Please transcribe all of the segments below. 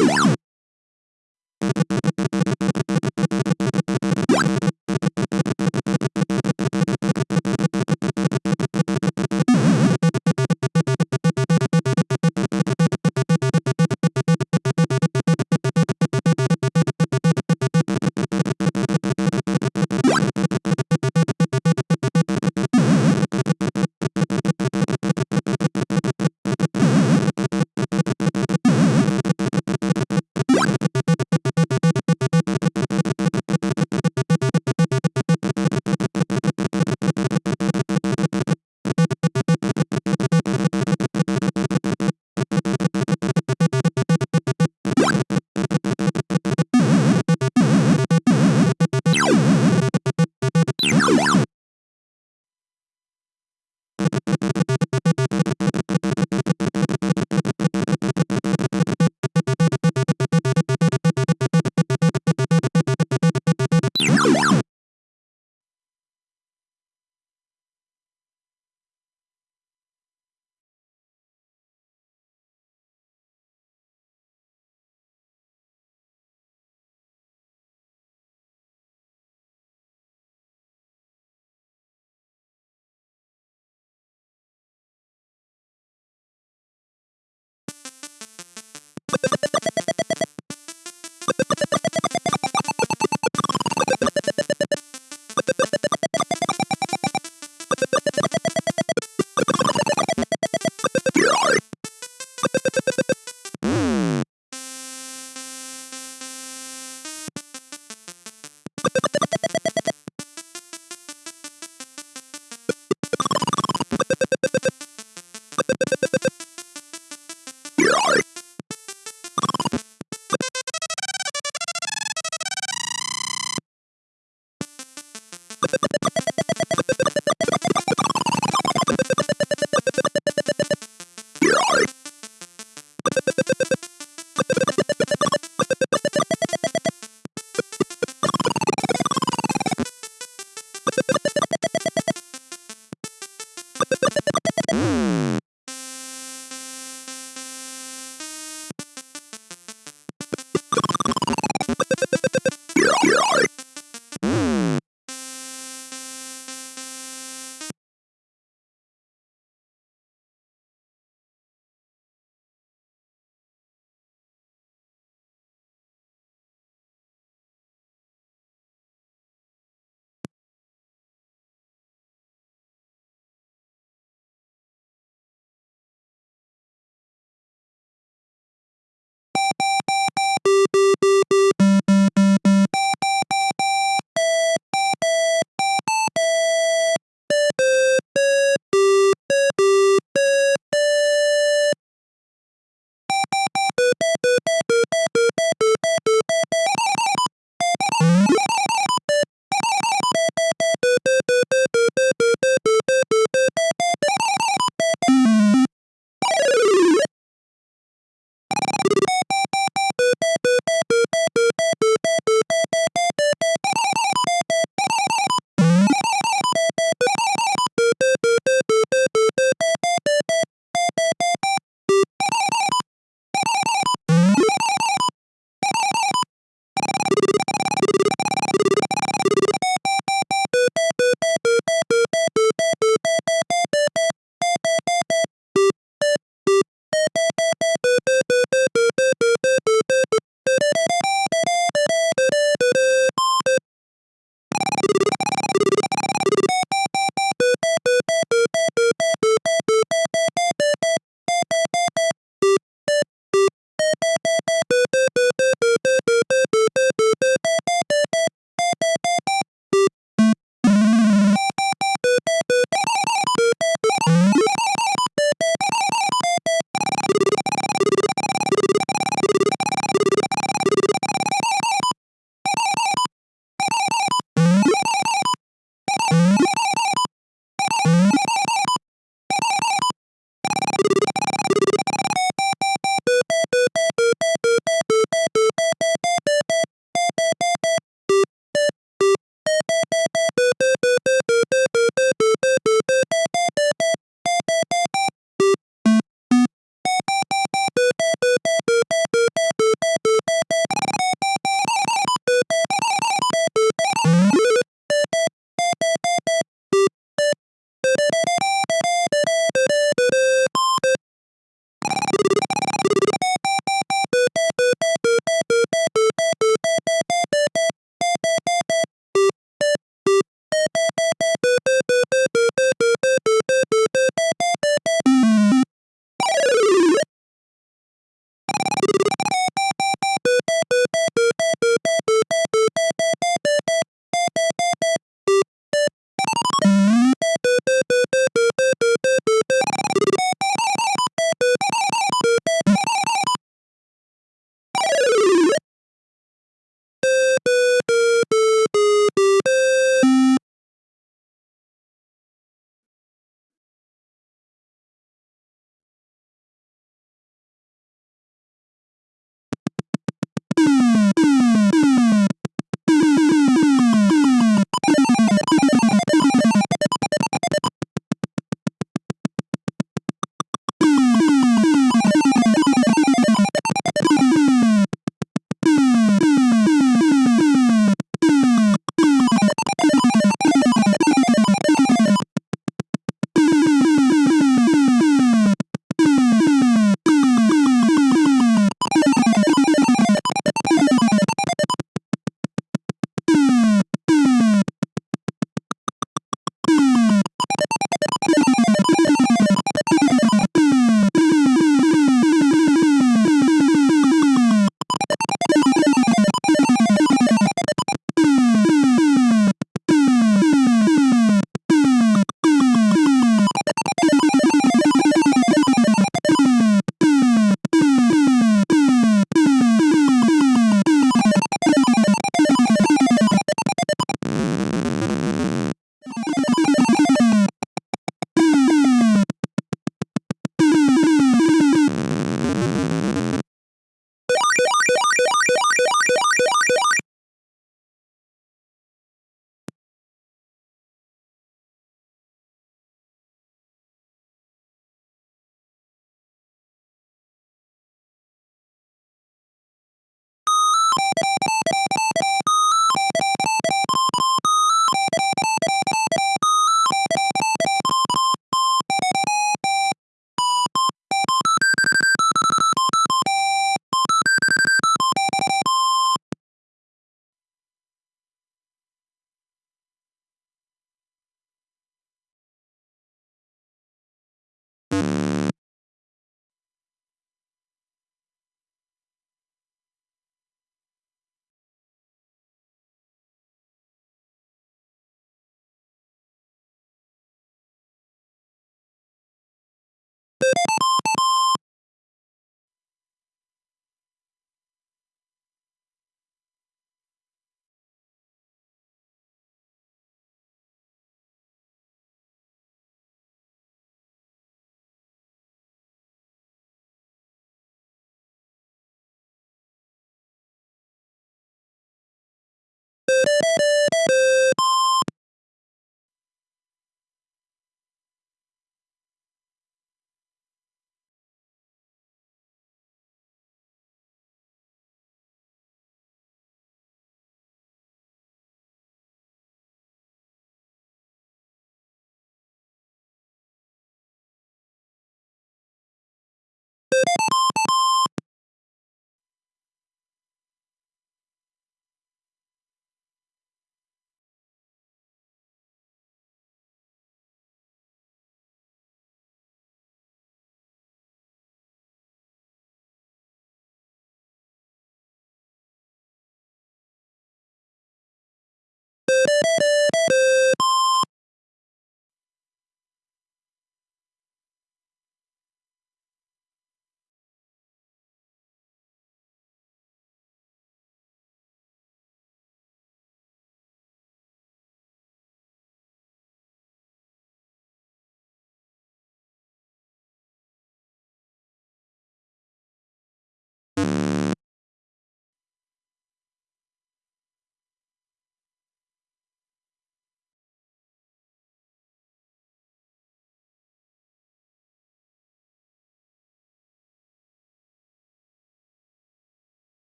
Yeah.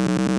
you